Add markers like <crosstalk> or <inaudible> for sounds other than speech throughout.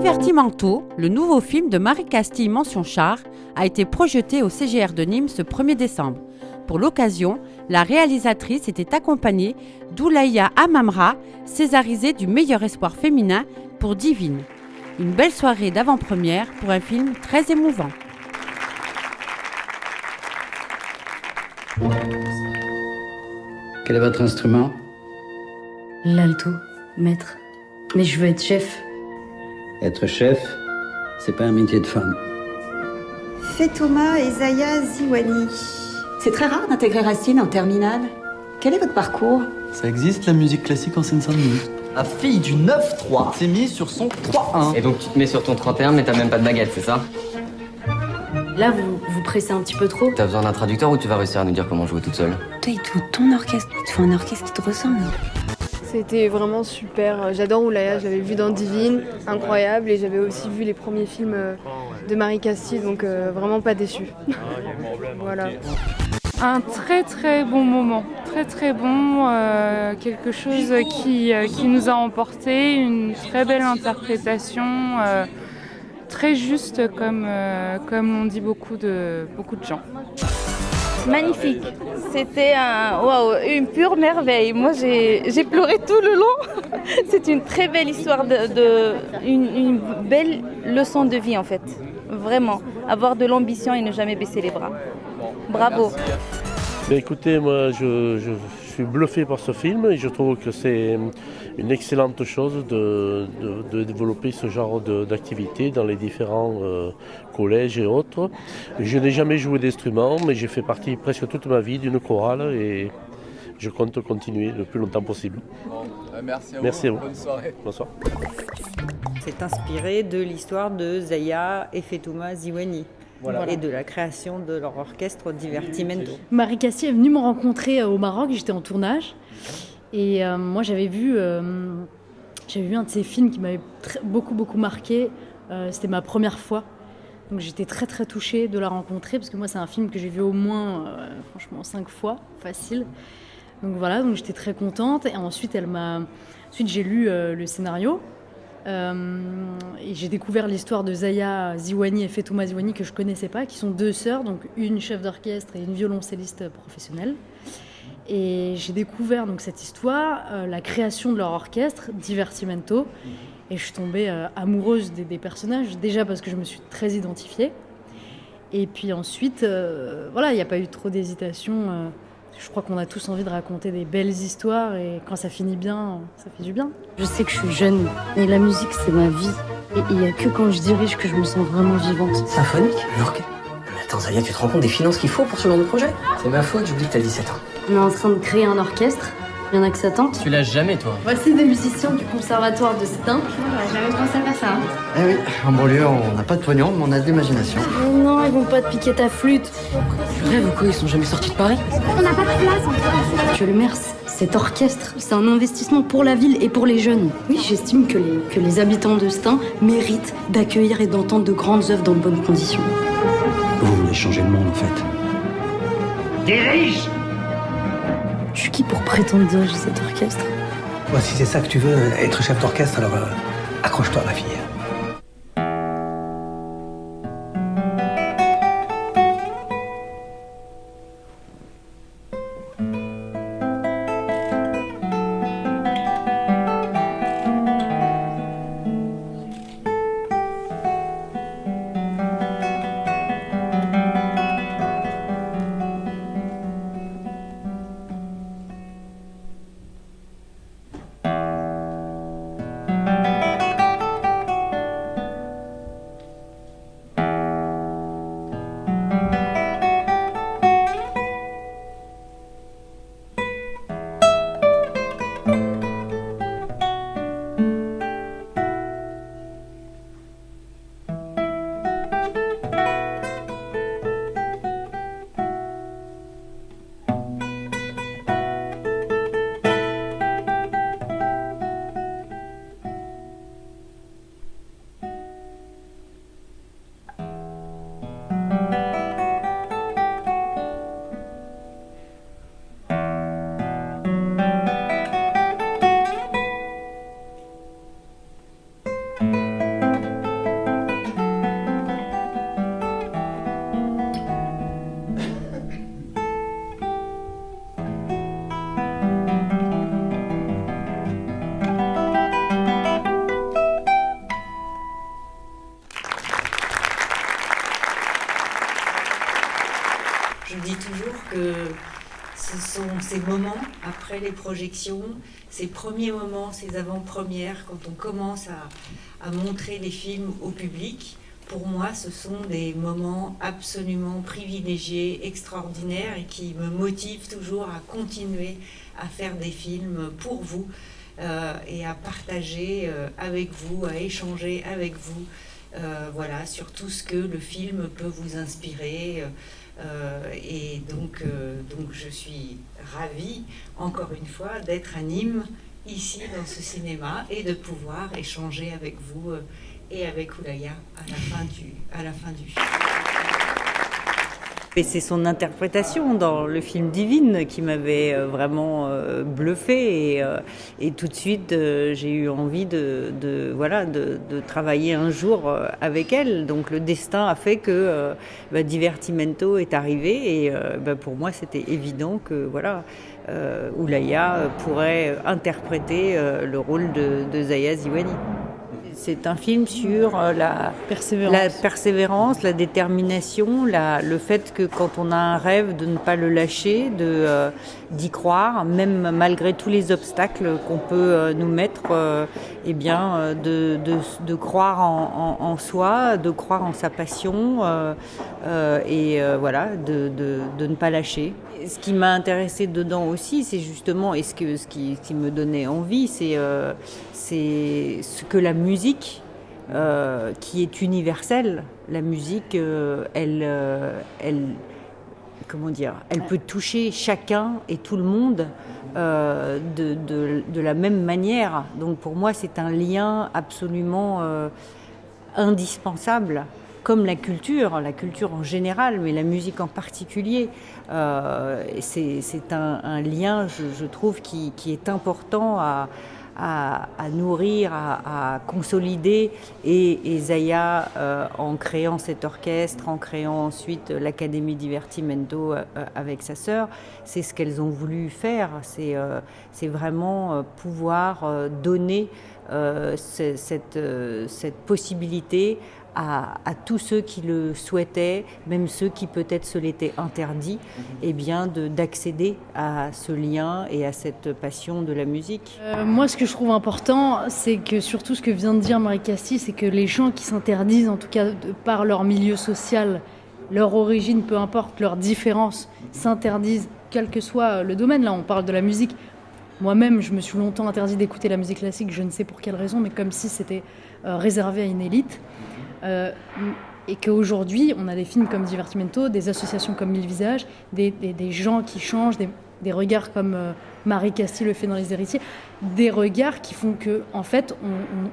Divertimento, le nouveau film de Marie Castille Mention Char, a été projeté au CGR de Nîmes ce 1er décembre. Pour l'occasion, la réalisatrice était accompagnée d'Oulaya Amamra, césarisée du meilleur espoir féminin pour Divine. Une belle soirée d'avant-première pour un film très émouvant. Quel est votre instrument? L'alto, maître. Mais je veux être chef. Être chef, c'est pas un métier de femme. Fetouma et Zaya Ziwani. C'est très rare d'intégrer Racine en terminale. Quel est votre parcours? Ça existe la musique classique en Seine-Saint-Denis. La fille du 9-3 s'est mise sur son 3-1. Et donc tu te mets sur ton 31 mais t'as même pas de baguette, c'est ça? Là, vous, vous pressez un petit peu trop. T'as besoin d'un traducteur ou tu vas réussir à nous dire comment jouer toute seule? Toi, il te faut ton orchestre. Il te faut un orchestre qui te ressemble. C'était vraiment super. J'adore Oulaya, j'avais vu dans Divine, incroyable, et j'avais aussi vu les premiers films euh, de Marie Castille, donc euh, vraiment pas déçu. <laughs> voilà. Un très très bon moment, très très bon, euh, quelque chose qui, nous a emporté, une très belle interprétation, très juste comme, l'ont dit beaucoup de gens. Magnifique. C'était un, une pure merveille. Moi, j'ai pleuré tout le long. <laughs> C'est une très belle histoire, de, une, belle leçon de vie en fait. Vraiment. Avoir de l'ambition et ne jamais baisser les bras. Bravo. Ben, écoutez, moi je, je suis bluffé par ce film et je trouve que c'est une excellente chose de, de- de développer ce genre de- d'activité dans les différents euh, collèges et autres. Je n'ai jamais joué d'instrument, mais j'ai fait partie presque toute ma vie d'une chorale et je compte continuer le plus longtemps possible. merci à Merci à vous. Bonne soirée. Bonsoir. C'est inspiré de l'histoire de Zaya et Fetouma Ziwani. Et de la création de leur orchestre Divertimento. Marie Castille est venue me rencontrer euh, au Maroc, j'étais en tournage. Et euh, moi, j'avais vu, euh, vu un de ses films qui m'avait beaucoup, beaucoup marqué. Euh, C'était ma première fois. Donc j'étais très, très touchée de la rencontrer parce que moi, c'est un film que j'ai vu au moins, franchement, cinq fois, facile. Donc voilà, donc j'étais très contente. Et ensuite, elle m'a, ensuite j'ai lu le scénario. Et j'ai découvert l'histoire de Zaya Ziwani et Fetouma Ziwani que je connaissais pas, qui sont deux sœurs, donc une chef d'orchestre et une violoncelliste professionnelle. Et j'ai découvert donc cette histoire, euh, la création de leur orchestre, Divertimento, et je suis tombée euh, amoureuse des, des personnages, déjà parce que je me suis très identifiée. Et puis ensuite, euh, voilà, il n'y a pas eu trop d'hésitation. euh, je crois qu'on a tous envie de raconter des belles histoires et quand ça finit bien, ça fait du bien. Je sais que je suis jeune, mais la musique c'est ma vie. Et il n'y a que quand je dirige que je me sens vraiment vivante. Symphonique L'orchestre attends Zaya, tu te rends compte des finances qu'il faut pour ce genre de projet C'est ma faute, j'oublie que t'as 17 ans. On est en train de créer un orchestre, il y en a que ça tente. Tu lâches jamais toi Voici des musiciens du conservatoire de Stein. J'avais pensé à faire ça. Eh oui, en banlieue, on n'a pas de pognon, mais on a de l'imagination. Non, ils vont pas te piquer ta flûte. Tu rêves ou quoi Ils sont jamais sortis de Paris On n'a pas de place. Monsieur le maire, cet orchestre, c'est un investissement pour la ville et pour les jeunes. Oui, j'estime que les, que les habitants de Stein méritent d'accueillir et d'entendre de grandes œuvres dans de bonnes conditions. Voulez changer le monde en fait. Je suis qui pour prétendre diriger cet orchestre? Moi, si c'est ça que tu veux, être chef d'orchestre, alors euh, accroche-toi, ma fille. Ces moments après les projections, ces premiers moments, ces avant-premières, quand on commence à, montrer les films au public. Pour moi, ce sont des moments absolument privilégiés, extraordinaires et qui me motivent toujours à continuer à faire des films pour vous euh, et à partager euh, avec vous, à échanger avec vous, euh, voilà, sur tout ce que le film peut vous inspirer. Et donc, donc je suis ravie, encore une fois, d'être à Nîmes, ici dans ce cinéma, et de pouvoir échanger avec vous et avec Oulaya à la fin du film. Et c'est son interprétation dans le film Divine qui m'avait euh, vraiment euh, bluffé et, euh, et, tout de suite j'ai eu envie de, voilà de, de, travailler un jour avec elle. Donc le destin a fait que bah, Divertimento est arrivé et bah, pour moi c'était évident que voilà Oulaya pourrait interpréter le rôle de, de Zaya Ziwani. C'est un film sur euh, la persévérance, la, persévérance, la détermination, la, le fait que quand on a un rêve, de ne pas le lâcher, de euh, d'y croire, même malgré tous les obstacles qu'on peut euh, nous mettre, eh bien, de, de, de croire en, en, en, soi, de croire en sa passion, et voilà, de, de, ne pas lâcher. Ce qui m'a intéressé dedans aussi, c'est justement, et ce, que, ce, qui, ce qui me donnait envie, c'est c'est ce que la musique, euh, qui est universelle, la musique, euh, elle, euh, elle, comment dire, elle peut toucher chacun et tout le monde de, de, la même manière. Donc pour moi, c'est un lien absolument indispensable comme la culture, la culture en général, mais la musique en particulier. Euh, c'est un, lien, je, je trouve, qui, qui, est important à, à, nourrir, à, consolider. Et, Zaya, euh, en créant cet orchestre, en créant ensuite l'Académie Divertimento euh, avec sa sœur, c'est ce qu'elles ont voulu faire. C'est euh, vraiment pouvoir donner cette possibilité à, tous ceux qui le souhaitaient, même ceux qui peut-être se l'étaient interdit, mhm. eh bien d'accéder à ce lien et à cette passion de la musique. Euh, moi, ce que je trouve important, c'est que surtout ce que vient de dire Marie Castille, c'est que les gens qui s'interdisent, en tout cas de par leur milieu social, leur origine, peu importe leur différence, s'interdisent, quel que soit le domaine. Là, on parle de la musique. Moi-même, je me suis longtemps interdit d'écouter la musique classique, je ne sais pour quelle raison, mais comme si c'était euh, réservé à une élite. Euh, et qu'aujourd'hui, on a des films comme Divertimento, des associations comme Mille Visages, des, des, gens qui changent, des, des regards comme euh, Marie Castille le fait dans Les Héritiers, des regards qui font que, en fait,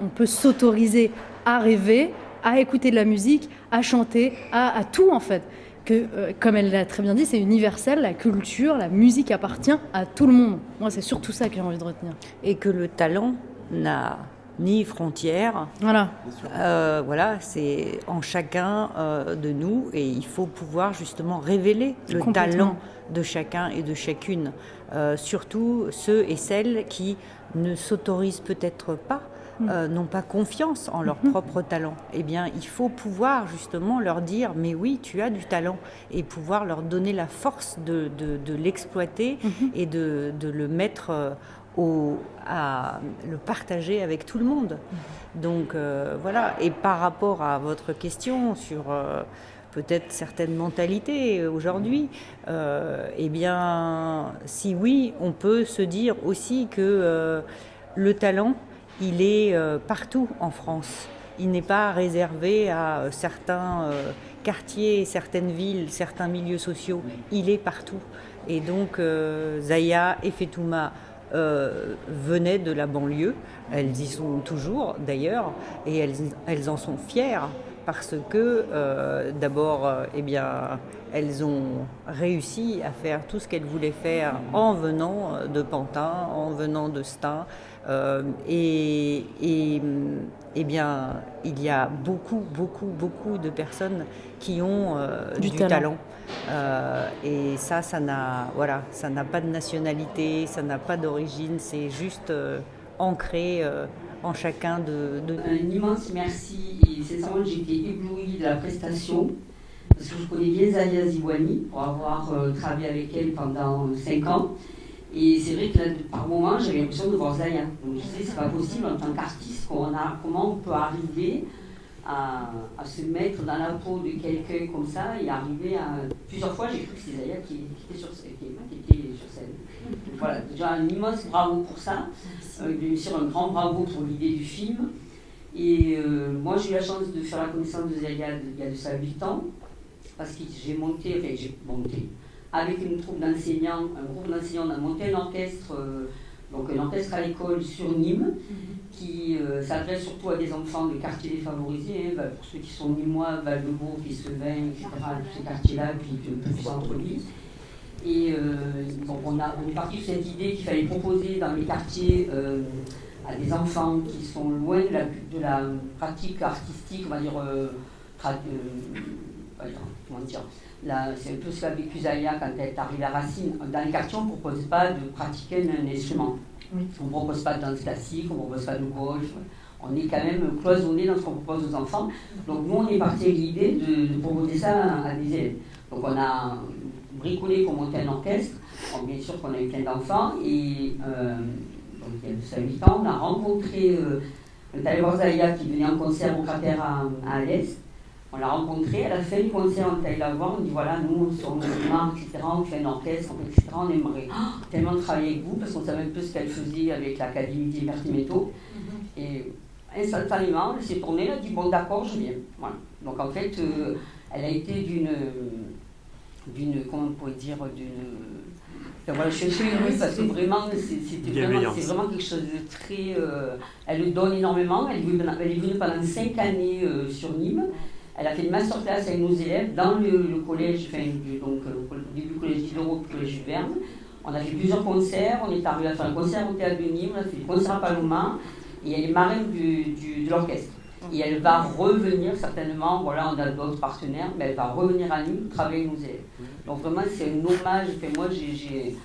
on, peut s'autoriser à rêver, à écouter de la musique, à chanter, à, à tout, en fait. Que, euh, comme elle l'a très bien dit, c'est universel, la culture, la musique appartient à tout le monde. Moi, c'est surtout ça que j'ai envie de retenir. Et que le talent n'a ni frontières. Voilà. Euh, voilà, c'est en chacun euh, de nous et il faut pouvoir justement révéler le talent de chacun et de chacune. Euh, surtout ceux et celles qui ne s'autorisent peut-être pas, mm. n'ont pas confiance en leur mm-hmm. propre talent. Eh bien, il faut pouvoir justement leur dire, mais oui, tu as du talent, et pouvoir leur donner la force de, de, l'exploiter mm-hmm. et de, de, le mettre à le partager avec tout le monde. Donc euh, voilà, et par rapport à votre question sur euh, peut-être certaines mentalités aujourd'hui, euh, eh bien, si oui, on peut se dire aussi que le talent, il est partout en France. Il n'est pas réservé à certains quartiers, certaines villes, certains milieux sociaux. Il est partout. Et donc, Zaya et Fetouma euh, venaient de la banlieue. Elles y sont toujours d'ailleurs et elles, elles, en sont fières parce que euh, d'abord, euh, eh bien, elles ont réussi à faire tout ce qu'elles voulaient faire en venant de Pantin, en venant de Stein. et, et eh bien, il y a beaucoup, beaucoup, beaucoup de personnes qui ont du, talent. Euh, et ça, ça n'a voilà, pas de nationalité, ça n'a pas d'origine, c'est juste euh, ancré euh, en chacun de, de, Un immense merci et sincèrement été éblouie de la prestation. parce que je connais bien Zaya Ziwani pour avoir travaillé avec elle pendant 5 ans. Et c'est vrai que là, par moment, j'avais l'impression de voir Zaya. Donc je sais, c'est pas possible en tant qu'artiste, comment on peut arriver à, se mettre dans la peau de quelqu'un comme ça et arriver à. Plusieurs fois, j'ai cru que c'était Zaya qui, était sur, qui, était sur scène. voilà, déjà un immense bravo pour ça. Euh, bien sûr, un grand bravo pour l'idée du film. Et euh, moi, j'ai eu la chance de faire la connaissance de Zaya il y a de ça 8 ans, parce que j'ai monté, enfin, j'ai monté, avec une troupe d'enseignants, un groupe d'enseignants, on a monté un orchestre, euh, donc un orchestre à l'école sur Nîmes, qui euh, s'adresse surtout à des enfants de quartiers défavorisés, hein, bah, pour ceux qui sont nîmois, Val-de-Beau, Fils-le-Vin, etc., tous ces quartiers-là, puis plus centre-ville. Et donc on, a, on est parti de cette idée qu'il fallait proposer dans les quartiers à des enfants qui sont loin de la, pratique artistique, on va dire, euh, comment dire, c'est un peu ce qu'a vécu Zaya quand elle est arrivée à Racine. Dans les quartiers, on ne propose pas de pratiquer un instrument. On ne propose pas de danse classique, on ne propose pas de golf. On est quand même cloisonné dans ce qu'on propose aux enfants. Donc nous, on est parti avec l'idée de, proposer ça à des élèves. Donc on a bricolé pour monter un orchestre. bien sûr qu'on a eu plein d'enfants et euh, il y a 8 ans, on a rencontré euh, Taïwa Zaya qui venait en concert au cratère à, à Alès. On l'a rencontré, à la fin du concert, on est allé la voir, on dit voilà, nous, on sommes etc., on fait un orchestre, etc., on aimerait <gasps> tellement travailler avec vous, parce qu'on savait un peu ce qu'elle faisait avec l'Académie des Métaux. Mm-hmm. Et instantanément, elle s'est tournée, elle a dit bon, d'accord, je viens. Voilà. Donc en fait, euh, elle a été d'une, d'une, comment on pourrait dire, d'une voilà, je suis heureuse parce que vraiment, c'est vraiment, vraiment, quelque chose de très. Euh, elle le donne énormément. Elle est venue, elle est venue pendant cinq années euh, sur Nîmes. Elle a fait une masterclass avec nos élèves dans le, collège, enfin, donc, euh, le du collège d'Europe, le collège Verne. On a fait plusieurs concerts. On est arrivé à faire un concert au théâtre de Nîmes, on a fait des concerts à Paloma. Et elle est marraine du, du, de l'orchestre. Et elle va revenir certainement, voilà, on a d'autres partenaires, mais elle va revenir à Nîmes travailler avec nos élèves. Donc vraiment, c'est un hommage. moi, j'ai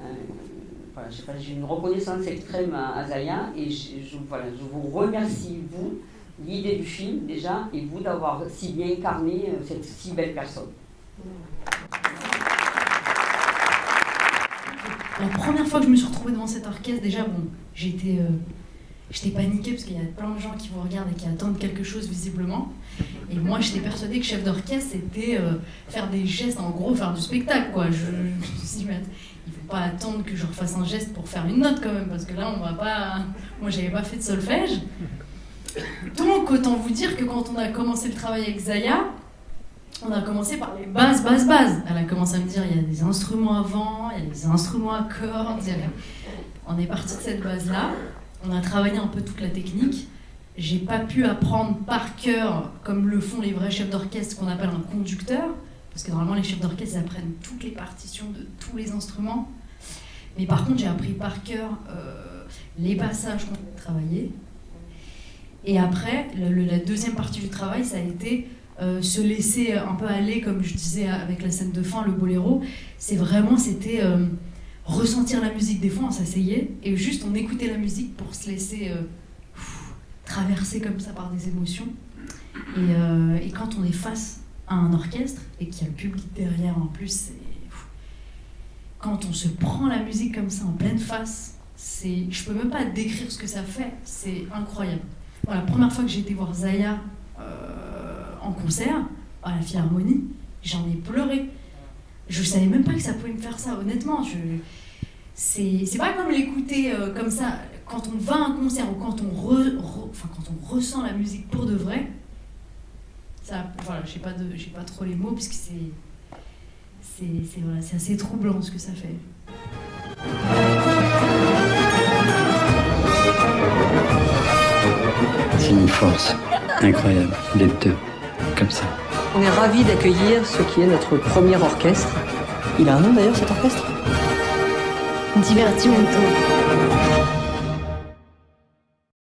euh, une reconnaissance extrême à, Zaya et voilà, je vous remercie, vous, l'idée du film déjà, et vous d'avoir si bien incarné euh, cette si belle personne. La première fois que je me suis retrouvée devant cet orchestre, déjà, bon, j'étais euh, j'étais paniquée parce qu'il y a plein de gens qui vous regardent et qui attendent quelque chose visiblement. Et moi, j'étais persuadée que chef d'orchestre, c'était euh, faire des gestes, en gros, faire du spectacle, quoi. Je, dit, mais il faut pas attendre que je refasse un geste pour faire une note, quand même, parce que là, on va pas... Moi, j'avais pas fait de solfège. Donc, autant vous dire que quand on a commencé le travail avec Zaya, on a commencé par les bases, bases, bases. Elle a commencé à me dire, il y a des instruments avant, il y a des instruments à cordes. On est parti de cette base-là. On a travaillé un peu toute la technique. J'ai pas pu apprendre par cœur, comme le font les vrais chefs d'orchestre, qu'on appelle un conducteur, parce que normalement les chefs d'orchestre apprennent toutes les partitions de tous les instruments. Mais par contre, j'ai appris par cœur euh, les passages qu'on a travaillés. Et après, la deuxième partie du travail, ça a été euh, se laisser un peu aller, comme je disais avec la scène de fin, le boléro. C'est vraiment, c'était euh, ressentir la musique. Des fois, on s'asseyait et juste on écoutait la musique pour se laisser traversé comme ça par des émotions. Euh, et, quand on est face à un orchestre et qu'il y a le public derrière en plus, quand on se prend la musique comme ça en pleine face, je peux même pas décrire ce que ça fait, c'est incroyable. La première fois que j'ai été voir Zaya euh, en concert à la Philharmonie, j'en ai pleuré. Je savais même pas que ça pouvait me faire ça, honnêtement. Je, c'est, pas comme l'écouter euh, comme ça quand on va à un concert ou quand on, ressent la musique pour de vrai, ça, voilà, j'ai pas, pas trop les mots parce que c'est assez troublant ce que ça fait. Force incroyable d'être deux, comme ça. On est ravis d'accueillir ce qui est notre premier orchestre. Il a un nom d'ailleurs cet orchestre? Divertimento.